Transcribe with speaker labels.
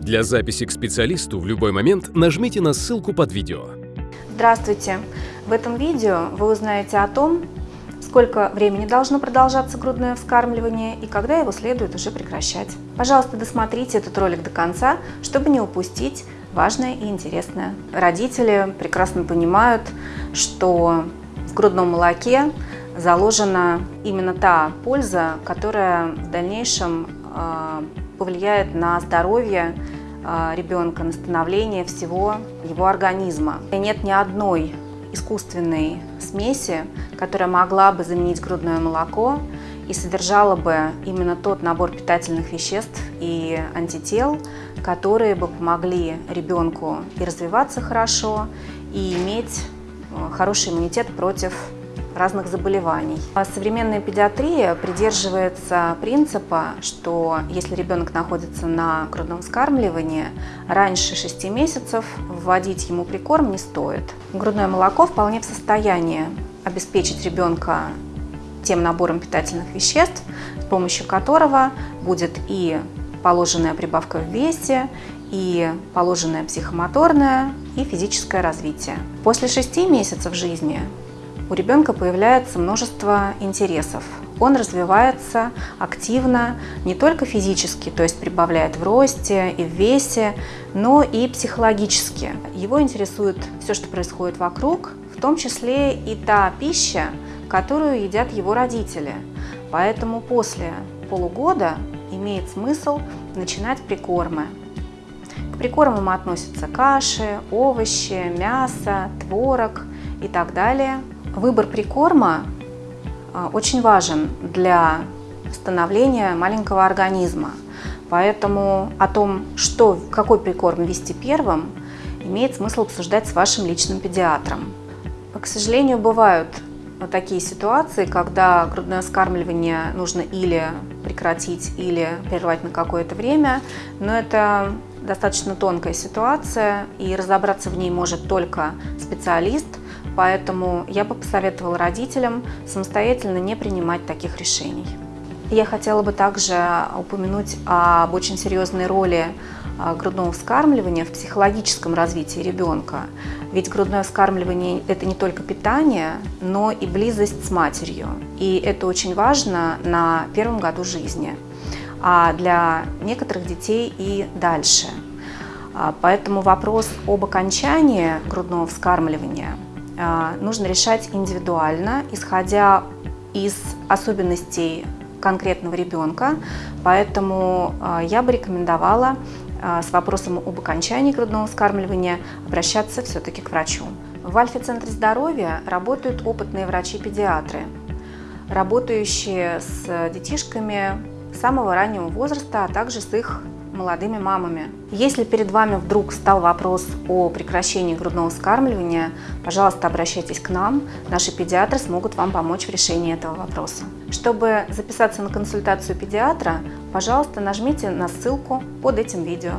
Speaker 1: Для записи к специалисту в любой момент нажмите на ссылку под видео.
Speaker 2: Здравствуйте! В этом видео вы узнаете о том, сколько времени должно продолжаться грудное вскармливание и когда его следует уже прекращать. Пожалуйста, досмотрите этот ролик до конца, чтобы не упустить важное и интересное. Родители прекрасно понимают, что в грудном молоке заложена именно та польза, которая в дальнейшем а, повлияет на здоровье а, ребенка, на становление всего его организма. Нет ни одной искусственной смеси, которая могла бы заменить грудное молоко и содержала бы именно тот набор питательных веществ и антител, которые бы помогли ребенку и развиваться хорошо, и иметь э, хороший иммунитет против разных заболеваний. А современная педиатрия придерживается принципа, что если ребенок находится на грудном вскармливании, раньше 6 месяцев вводить ему прикорм не стоит. Грудное молоко вполне в состоянии обеспечить ребенка тем набором питательных веществ, с помощью которого будет и положенная прибавка в весе, и положенное психомоторное и физическое развитие. После 6 месяцев жизни у ребенка появляется множество интересов. Он развивается активно не только физически, то есть прибавляет в росте и в весе, но и психологически. Его интересует все, что происходит вокруг, в том числе и та пища, которую едят его родители. Поэтому после полугода имеет смысл начинать прикормы. К прикормам относятся каши, овощи, мясо, творог и так далее. Выбор прикорма а, очень важен для становления маленького организма. Поэтому о том, что, какой прикорм вести первым, имеет смысл обсуждать с вашим личным педиатром. К сожалению, бывают такие ситуации, когда грудное скармливание нужно или прекратить, или прервать на какое-то время, но это достаточно тонкая ситуация, и разобраться в ней может только специалист, Поэтому я бы посоветовала родителям самостоятельно не принимать таких решений. Я хотела бы также упомянуть об очень серьезной роли а, грудного вскармливания в психологическом развитии ребенка. Ведь грудное вскармливание – это не только питание, но и близость с матерью. И это очень важно на первом году жизни, а для некоторых детей и дальше. А, поэтому вопрос об окончании грудного вскармливания – нужно решать индивидуально, исходя из особенностей конкретного ребенка. Поэтому а, я бы рекомендовала а, с вопросом об окончании грудного вскармливания обращаться все-таки к врачу. В Альфе-центре здоровья работают опытные врачи-педиатры, работающие с детишками самого раннего возраста, а также с их молодыми мамами. Если перед вами вдруг стал вопрос о прекращении грудного вскармливания, пожалуйста, обращайтесь к нам. Наши педиатры смогут вам помочь в решении этого вопроса. Чтобы записаться на консультацию педиатра, пожалуйста, нажмите на ссылку под этим видео.